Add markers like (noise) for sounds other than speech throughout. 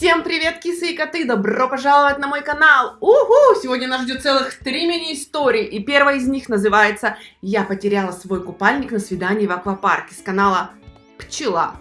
Всем привет, кисы и коты! Добро пожаловать на мой канал! Угу! Сегодня нас ждет целых три мини-истории, и первая из них называется «Я потеряла свой купальник на свидании в аквапарке» с канала Пчела.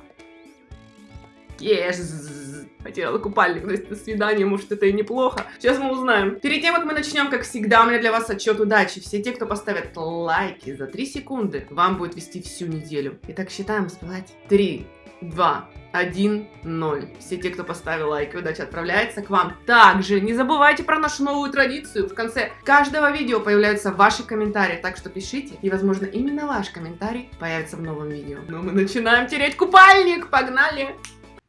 Yes. Потеряла купальник на свидание, может это и неплохо. Сейчас мы узнаем. Перед тем, как мы начнем, как всегда, у меня для вас отчет удачи. Все те, кто поставят лайки за 3 секунды, вам будет вести всю неделю. Итак, считаем, успевать. 3, 2, 1, 0. Все те, кто поставил лайк, удача отправляется к вам. Также не забывайте про нашу новую традицию. В конце каждого видео появляются ваши комментарии, так что пишите, и, возможно, именно ваш комментарий появится в новом видео. Ну, мы начинаем тереть купальник! Погнали!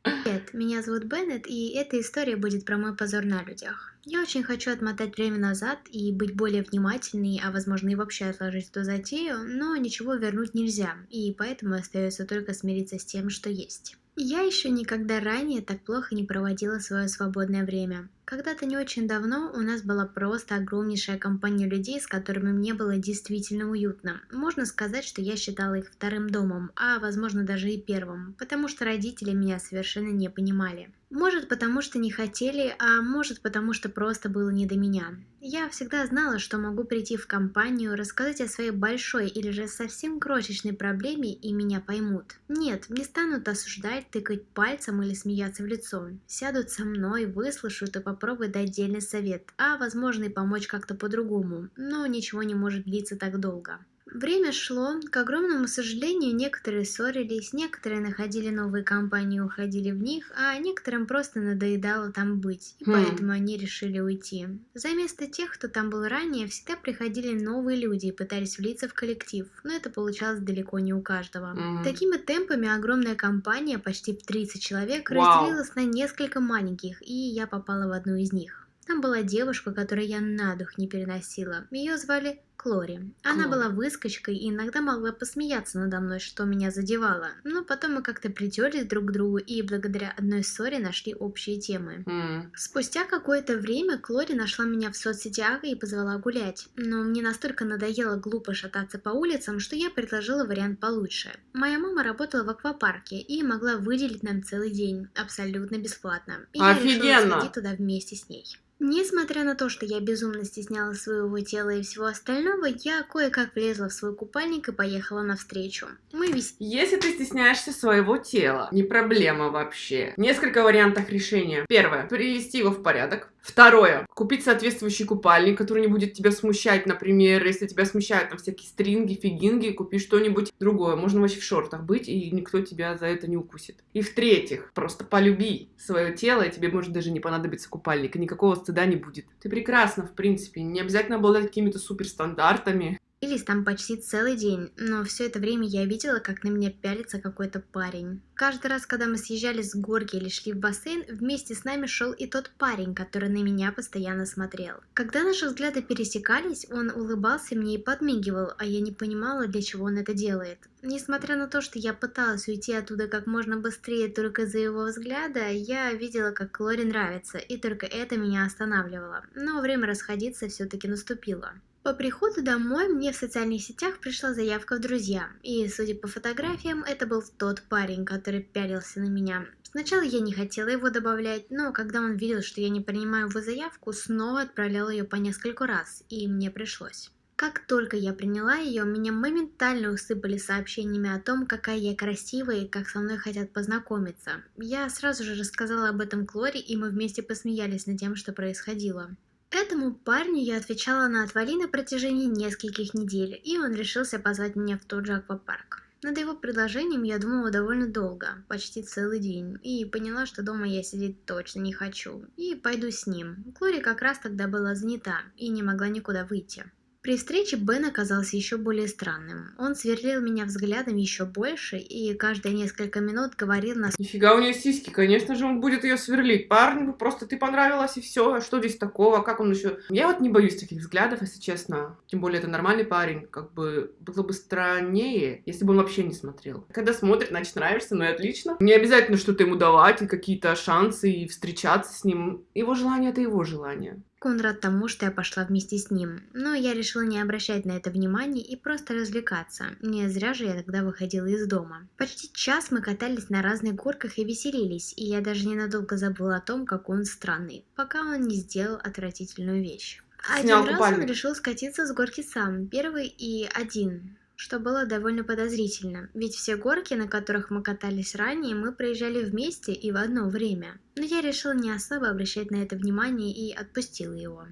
Привет, меня зовут Беннет, и эта история будет про мой позор на людях. Я очень хочу отмотать время назад и быть более внимательной, а возможно и вообще отложить эту затею, но ничего вернуть нельзя, и поэтому остается только смириться с тем, что есть. Я еще никогда ранее так плохо не проводила свое свободное время. Когда-то не очень давно у нас была просто огромнейшая компания людей, с которыми мне было действительно уютно. Можно сказать, что я считала их вторым домом, а возможно даже и первым, потому что родители меня совершенно не понимали. Может потому что не хотели, а может потому что просто было не до меня. Я всегда знала, что могу прийти в компанию, рассказать о своей большой или же совсем крошечной проблеме и меня поймут. Нет, не станут осуждать, тыкать пальцем или смеяться в лицо. Сядут со мной, выслушают и попробуют дать отдельный совет, а возможно и помочь как-то по-другому, но ничего не может длиться так долго. Время шло, к огромному сожалению, некоторые ссорились, некоторые находили новые компании и уходили в них, а некоторым просто надоедало там быть, и хм. поэтому они решили уйти. За место тех, кто там был ранее, всегда приходили новые люди и пытались влиться в коллектив, но это получалось далеко не у каждого. Mm. Такими темпами огромная компания, почти в 30 человек, wow. разделилась на несколько маленьких, и я попала в одну из них. Там была девушка, которую я на дух не переносила. Ее звали Клори. Она Клори. была выскочкой и иногда могла посмеяться надо мной, что меня задевало. Но потом мы как-то притерлись друг к другу и благодаря одной ссоре нашли общие темы. Mm. Спустя какое-то время Клори нашла меня в соцсетях и позвала гулять. Но мне настолько надоело глупо шататься по улицам, что я предложила вариант получше. Моя мама работала в аквапарке и могла выделить нам целый день абсолютно бесплатно. И Офигенно! я решила сходить туда вместе с ней. Несмотря на то, что я безумно стеснялась своего тела и всего остального, я кое-как влезла в свой купальник и поехала навстречу. Мы весь... Если ты стесняешься своего тела, не проблема вообще. Несколько вариантов решения. Первое. Привести его в порядок. Второе. Купить соответствующий купальник, который не будет тебя смущать, например, если тебя смущают там всякие стринги, фигинги, купи что-нибудь другое. Можно вообще в шортах быть, и никто тебя за это не укусит. И в-третьих, просто полюби свое тело, и тебе может даже не понадобиться купальник, и никакого стыда не будет. Ты прекрасна, в принципе, не обязательно обладать какими-то суперстандартами. Бились там почти целый день, но все это время я видела, как на меня пялится какой-то парень. Каждый раз, когда мы съезжали с горки или шли в бассейн, вместе с нами шел и тот парень, который на меня постоянно смотрел. Когда наши взгляды пересекались, он улыбался мне и подмигивал, а я не понимала, для чего он это делает. Несмотря на то, что я пыталась уйти оттуда как можно быстрее только из-за его взгляда, я видела, как Лори нравится, и только это меня останавливало. Но время расходиться все-таки наступило. По приходу домой мне в социальных сетях пришла заявка в друзья, и, судя по фотографиям, это был тот парень, который пялился на меня. Сначала я не хотела его добавлять, но когда он видел, что я не принимаю его заявку, снова отправлял ее по нескольку раз, и мне пришлось. Как только я приняла ее, меня моментально усыпали сообщениями о том, какая я красивая и как со мной хотят познакомиться. Я сразу же рассказала об этом Клори, и мы вместе посмеялись над тем, что происходило. Этому парню я отвечала на отвали на протяжении нескольких недель, и он решился позвать меня в тот же аквапарк. Над его предложением я думала довольно долго, почти целый день, и поняла, что дома я сидеть точно не хочу, и пойду с ним. Клори как раз тогда была занята и не могла никуда выйти. При встрече Бен оказался еще более странным. Он сверлил меня взглядом еще больше и каждые несколько минут говорил нас... Нифига у нее сиськи, конечно же он будет ее сверлить. Парню просто ты понравилась и все, а что здесь такого, как он еще... Я вот не боюсь таких взглядов, если честно. Тем более это нормальный парень, как бы было бы страннее, если бы он вообще не смотрел. Когда смотрит, значит нравишься, ну и отлично. Не обязательно что-то ему давать и какие-то шансы и встречаться с ним. Его желание это его желание. Он рад тому, что я пошла вместе с ним, но я решила не обращать на это внимания и просто развлекаться. Не зря же я тогда выходила из дома. Почти час мы катались на разных горках и веселились, и я даже ненадолго забыла о том, как он странный, пока он не сделал отвратительную вещь. Снял Один раз купальник. он решил скатиться с горки сам, первый и один, что было довольно подозрительно, ведь все горки, на которых мы катались ранее, мы проезжали вместе и в одно время. Но я решила не особо обращать на это внимание и отпустила его.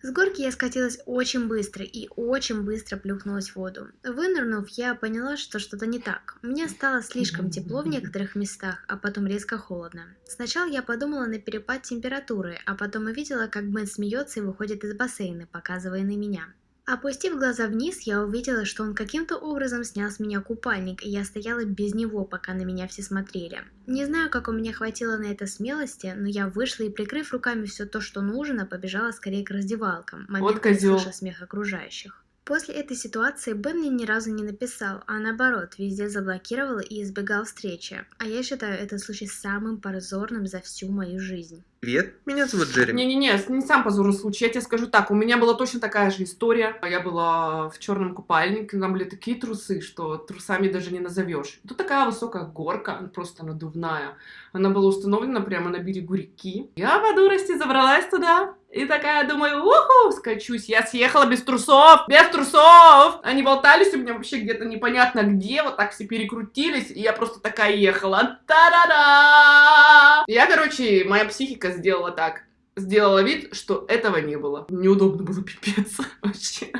С горки я скатилась очень быстро и очень быстро плюхнулась в воду. Вынырнув, я поняла, что что-то не так. Мне стало слишком тепло в некоторых местах, а потом резко холодно. Сначала я подумала на перепад температуры, а потом увидела, как Бен смеется и выходит из бассейна, показывая на меня. Опустив глаза вниз, я увидела, что он каким-то образом снял с меня купальник, и я стояла без него, пока на меня все смотрели. Не знаю, как у меня хватило на это смелости, но я вышла и, прикрыв руками все то, что нужно, побежала скорее к раздевалкам, моментально козёл. слыша смех окружающих. После этой ситуации Бен мне ни разу не написал, а наоборот, везде заблокировал и избегал встречи. А я считаю этот случай самым позорным за всю мою жизнь. Привет, меня зовут Джереми. Не-не-не, не сам позорный случай, я тебе скажу так, у меня была точно такая же история. Я была в черном купальнике, там были такие трусы, что трусами даже не назовешь. Тут такая высокая горка, просто надувная. Она была установлена прямо на берегу реки. Я по дурости забралась туда, и такая думаю, уху, скачусь. Я съехала без трусов, без трусов. Они болтались у меня вообще где-то непонятно где, вот так все перекрутились, и я просто такая ехала. Та-да-да! Я, короче, моя психика сделала так. Сделала вид, что этого не было. Неудобно было пипец (laughs) вообще.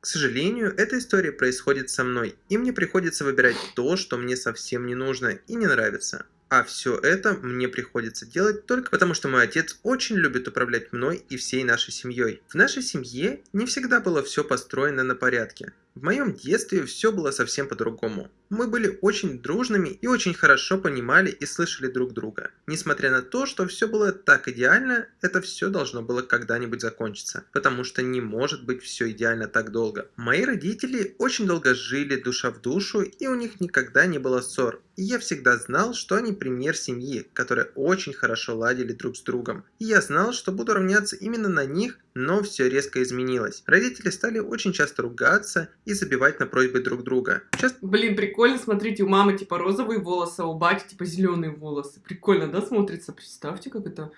К сожалению, эта история происходит со мной, и мне приходится выбирать то, что мне совсем не нужно и не нравится. А все это мне приходится делать только потому, что мой отец очень любит управлять мной и всей нашей семьей. В нашей семье не всегда было все построено на порядке. В моем детстве все было совсем по-другому. Мы были очень дружными и очень хорошо понимали и слышали друг друга. Несмотря на то, что все было так идеально, это все должно было когда-нибудь закончиться, потому что не может быть все идеально так долго. Мои родители очень долго жили душа в душу, и у них никогда не было ссор. И я всегда знал, что они пример семьи, которые очень хорошо ладили друг с другом. И я знал, что буду равняться именно на них, но все резко изменилось. Родители стали очень часто ругаться и забивать на просьбы друг друга. Часто Блин, прикольно, смотрите, у мамы типа розовые волосы, а у бати типа зеленые волосы. Прикольно, да, смотрится? Представьте, как это...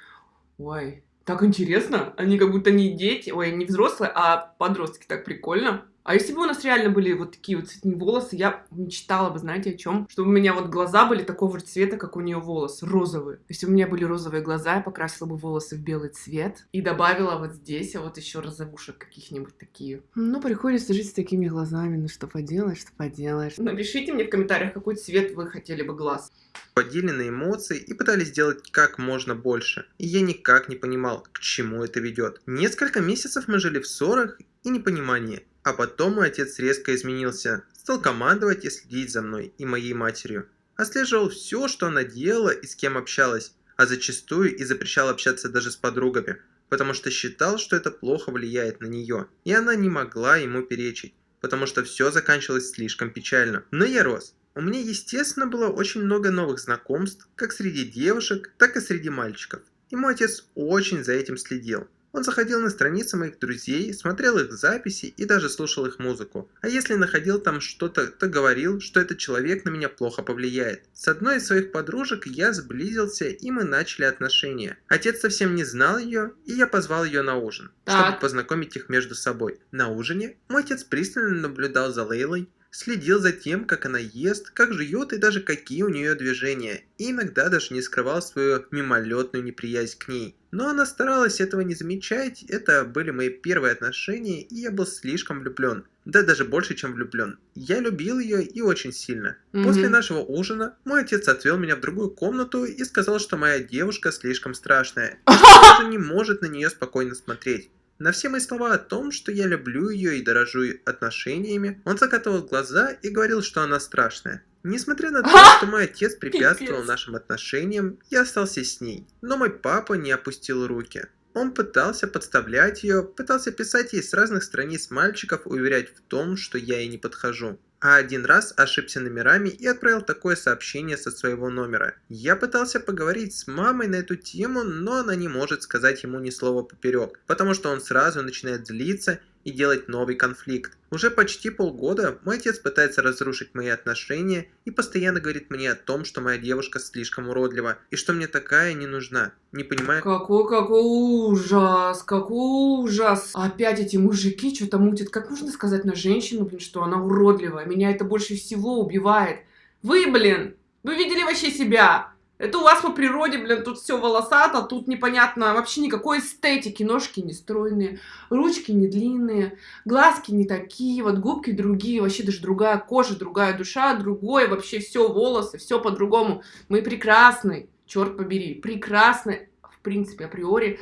Ой, так интересно. Они как будто не дети, ой, не взрослые, а подростки. Так прикольно. А если бы у нас реально были вот такие вот цветные волосы, я мечтала бы, знаете, о чем? Чтобы у меня вот глаза были такого же цвета, как у нее волосы, розовые. Если бы у меня были розовые глаза, я покрасила бы волосы в белый цвет и добавила вот здесь, а вот еще розовушек каких-нибудь такие. Ну, приходится жить с такими глазами, ну что поделаешь, что поделаешь. Напишите мне в комментариях, какой цвет вы хотели бы глаз. подели на эмоции и пытались сделать как можно больше. И я никак не понимал, к чему это ведет. Несколько месяцев мы жили в ссорах и непонимании. А потом мой отец резко изменился, стал командовать и следить за мной и моей матерью. Отслеживал все, что она делала и с кем общалась, а зачастую и запрещал общаться даже с подругами, потому что считал, что это плохо влияет на нее, и она не могла ему перечить, потому что все заканчивалось слишком печально. Но я рос. У меня, естественно, было очень много новых знакомств, как среди девушек, так и среди мальчиков. И мой отец очень за этим следил. Он заходил на страницы моих друзей, смотрел их записи и даже слушал их музыку. А если находил там что-то, то говорил, что этот человек на меня плохо повлияет. С одной из своих подружек я сблизился, и мы начали отношения. Отец совсем не знал ее, и я позвал ее на ужин, чтобы познакомить их между собой. На ужине мой отец пристально наблюдал за Лейлой, следил за тем, как она ест, как жует и даже какие у нее движения, и иногда даже не скрывал свою мимолетную неприязнь к ней. Но она старалась этого не замечать, это были мои первые отношения, и я был слишком влюблен. Да даже больше, чем влюблен. Я любил ее и очень сильно. Мгм. После нашего ужина мой отец отвел меня в другую комнату и сказал, что моя девушка слишком страшная, (laughs) и что даже не может на нее спокойно смотреть. На все мои слова о том, что я люблю ее и дорожу отношениями, он закатывал глаза и говорил, что она страшная. Несмотря на то, что мой отец препятствовал нашим отношениям, я остался с ней. Но мой папа не опустил руки. Он пытался подставлять ее, пытался писать ей с разных страниц мальчиков уверять в том, что я ей не подхожу. А один раз ошибся номерами и отправил такое сообщение со своего номера. Я пытался поговорить с мамой на эту тему, но она не может сказать ему ни слова поперек, потому что он сразу начинает злиться и делать новый конфликт. Уже почти полгода мой отец пытается разрушить мои отношения и постоянно говорит мне о том, что моя девушка слишком уродлива и что мне такая не нужна. Не понимаю... Какой, какой ужас, какой ужас. Опять эти мужики что-то мутят. Как можно сказать на женщину, блин, что она уродливая? Меня это больше всего убивает. Вы, блин, вы видели вообще себя? Это у вас по природе, блин, тут все волосато, тут непонятно вообще никакой эстетики. Ножки не стройные, ручки не длинные, глазки не такие, вот губки другие, вообще даже другая кожа, другая душа, другое, вообще все волосы, все по-другому. Мы прекрасны, черт побери, прекрасны, в принципе, априори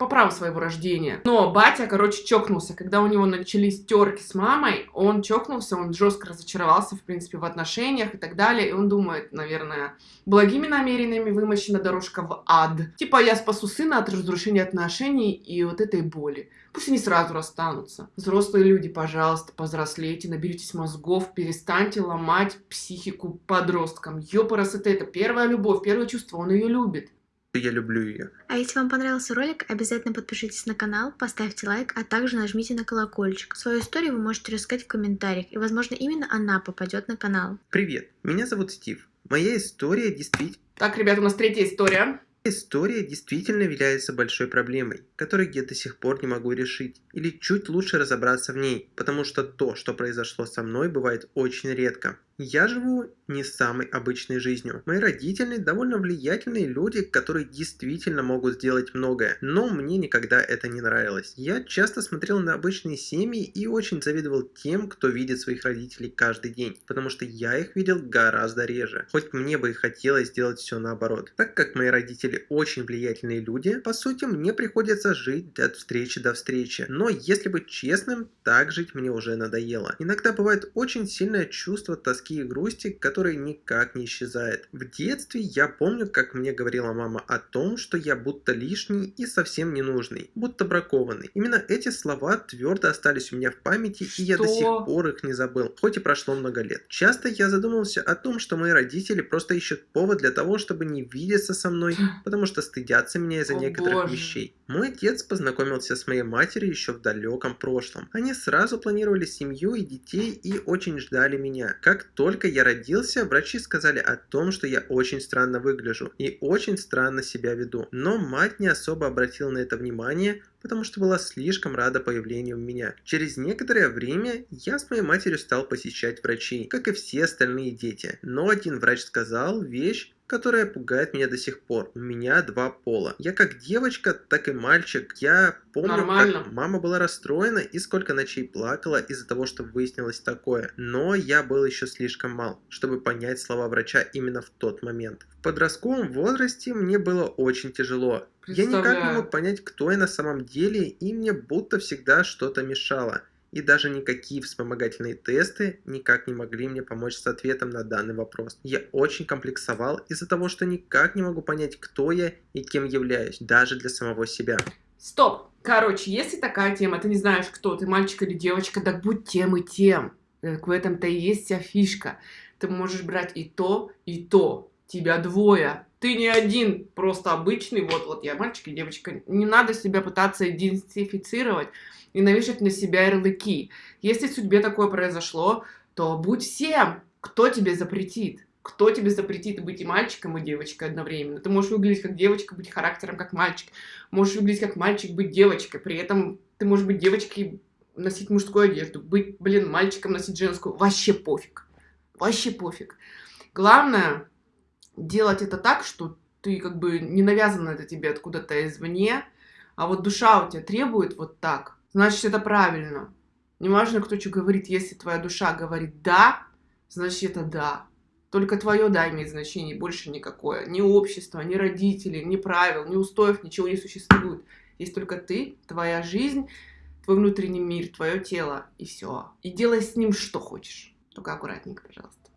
по праву своего рождения. Но батя, короче, чокнулся. Когда у него начались терки с мамой, он чокнулся, он жестко разочаровался, в принципе, в отношениях и так далее. И он думает, наверное, благими намерениями вымощена дорожка в ад. Типа, я спасу сына от разрушения отношений и вот этой боли. Пусть они сразу расстанутся. Взрослые люди, пожалуйста, повзрослейте, наберитесь мозгов, перестаньте ломать психику подросткам. Ёпарас это это первая любовь, первое чувство, он ее любит я люблю ее. А если вам понравился ролик, обязательно подпишитесь на канал, поставьте лайк, а также нажмите на колокольчик. Свою историю вы можете рассказать в комментариях, и возможно именно она попадет на канал. Привет, меня зовут Стив. Моя история действительно... Так, ребят, у нас третья история. История действительно является большой проблемой, которую я до сих пор не могу решить, или чуть лучше разобраться в ней, потому что то, что произошло со мной, бывает очень редко. Я живу не самой обычной жизнью. Мои родители довольно влиятельные люди, которые действительно могут сделать многое, но мне никогда это не нравилось. Я часто смотрел на обычные семьи и очень завидовал тем, кто видит своих родителей каждый день, потому что я их видел гораздо реже, хоть мне бы и хотелось сделать все наоборот. Так как мои родители очень влиятельные люди, по сути мне приходится жить от встречи до встречи, но если быть честным, так жить мне уже надоело. Иногда бывает очень сильное чувство тоски тоски и грусти, который никак не исчезает. В детстве я помню, как мне говорила мама о том, что я будто лишний и совсем ненужный, будто бракованный. Именно эти слова твердо остались у меня в памяти, что? и я до сих пор их не забыл, хоть и прошло много лет. Часто я задумывался о том, что мои родители просто ищут повод для того, чтобы не видеться со мной, потому что стыдятся меня из-за некоторых боже. вещей. Мой отец познакомился с моей матерью еще в далеком прошлом. Они сразу планировали семью и детей и очень ждали меня. Как только я родился, врачи сказали о том, что я очень странно выгляжу и очень странно себя веду. Но мать не особо обратила на это внимание, потому что была слишком рада появлению меня. Через некоторое время я с моей матерью стал посещать врачей, как и все остальные дети. Но один врач сказал вещь, которая пугает меня до сих пор. У меня два пола. Я как девочка, так и мальчик. Я помню, Нормально. как мама была расстроена и сколько ночей плакала из-за того, что выяснилось такое. Но я был еще слишком мал, чтобы понять слова врача именно в тот момент. В подростковом возрасте мне было очень тяжело. Я никак не мог понять, кто я на самом деле, и мне будто всегда что-то мешало и даже никакие вспомогательные тесты никак не могли мне помочь с ответом на данный вопрос. Я очень комплексовал из-за того, что никак не могу понять, кто я и кем являюсь, даже для самого себя. Стоп! Короче, если такая тема, ты не знаешь, кто ты, мальчик или девочка, так будь тем и тем. Так в этом-то и есть вся фишка. Ты можешь брать и то, и то. Тебя двое. Ты не один, просто обычный. Вот, вот я мальчик и девочка. Не надо себя пытаться идентифицировать и навешать на себя ярлыки. Если в судьбе такое произошло, то будь всем, кто тебе запретит. Кто тебе запретит быть и мальчиком, и девочкой одновременно? Ты можешь выглядеть как девочка, быть характером как мальчик. Можешь выглядеть как мальчик, быть девочкой. При этом ты можешь быть девочкой, носить мужскую одежду. Быть, блин, мальчиком, носить женскую. Вообще пофиг. Вообще пофиг. Главное делать это так, что ты как бы не навязано это тебе откуда-то извне, а вот душа у тебя требует вот так значит это правильно. Неважно, кто что говорит, если твоя душа говорит «да», значит это «да». Только твое «да» имеет значение, больше никакое. Ни общество, ни родители, ни правил, ни устоев, ничего не существует. Есть только ты, твоя жизнь, твой внутренний мир, твое тело, и все. И делай с ним что хочешь. Только аккуратненько, пожалуйста.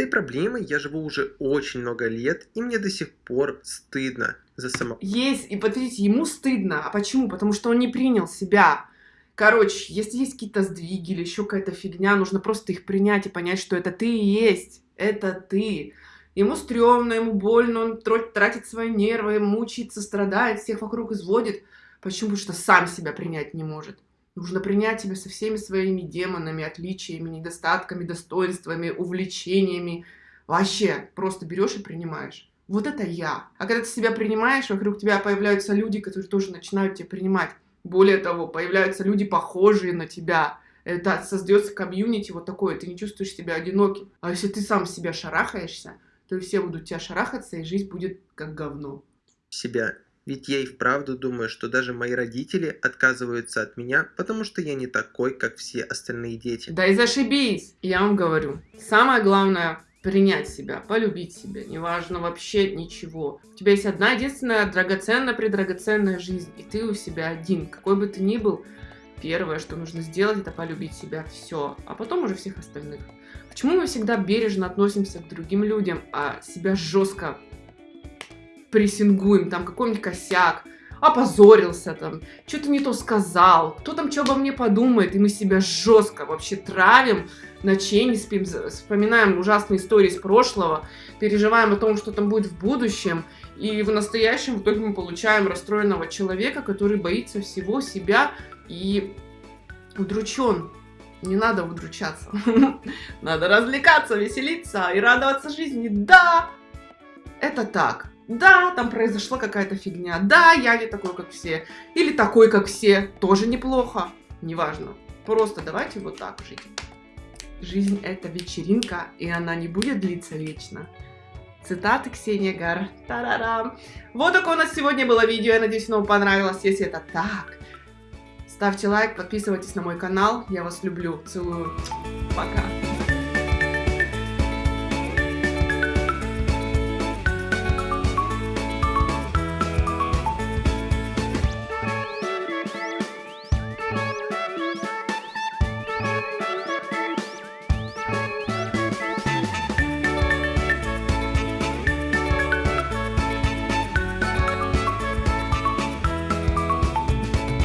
Этой проблемой я живу уже очень много лет, и мне до сих пор стыдно за само... Есть, и подождите, ему стыдно. А почему? Потому что он не принял себя Короче, если есть какие-то сдвиги или еще какая-то фигня, нужно просто их принять и понять, что это ты и есть. Это ты. Ему стрёмно, ему больно, он тратит свои нервы, мучается, страдает, всех вокруг изводит. Почему? Потому что сам себя принять не может. Нужно принять себя со всеми своими демонами, отличиями, недостатками, достоинствами, увлечениями. Вообще, просто берешь и принимаешь. Вот это я. А когда ты себя принимаешь, вокруг тебя появляются люди, которые тоже начинают тебя принимать. Более того, появляются люди, похожие на тебя. Это создается комьюнити вот такое, ты не чувствуешь себя одиноким. А если ты сам себя шарахаешься, то все будут тебя шарахаться, и жизнь будет как говно. Себя ведь я и вправду думаю, что даже мои родители отказываются от меня, потому что я не такой, как все остальные дети. Да и зашибись! Я вам говорю, самое главное принять себя, полюбить себя, неважно вообще ничего. У тебя есть одна единственная драгоценная, предрагоценная жизнь, и ты у себя один. Какой бы ты ни был, первое, что нужно сделать, это полюбить себя, все, а потом уже всех остальных. Почему мы всегда бережно относимся к другим людям, а себя жестко прессингуем, там какой-нибудь косяк, опозорился там, что-то не то сказал, кто там что обо мне подумает, и мы себя жестко вообще травим, ночей не спим, вспоминаем ужасные истории из прошлого, переживаем о том, что там будет в будущем, и в настоящем в итоге мы получаем расстроенного человека, который боится всего себя и удручен. Не надо удручаться. (laughs) Надо развлекаться, веселиться и радоваться жизни. Да, это так. Да, там произошла какая-то фигня. Да, я не такой, как все. Или такой, как все. Тоже неплохо. Неважно. Просто давайте вот так жить. Жизнь это вечеринка, и она не будет длиться вечно. Цитаты Ксения Гар. Тарарам. Вот такое у нас сегодня было видео. Я надеюсь, оно вам понравилось. Если это так, ставьте лайк, подписывайтесь на мой канал. Я вас люблю. Целую. Пока.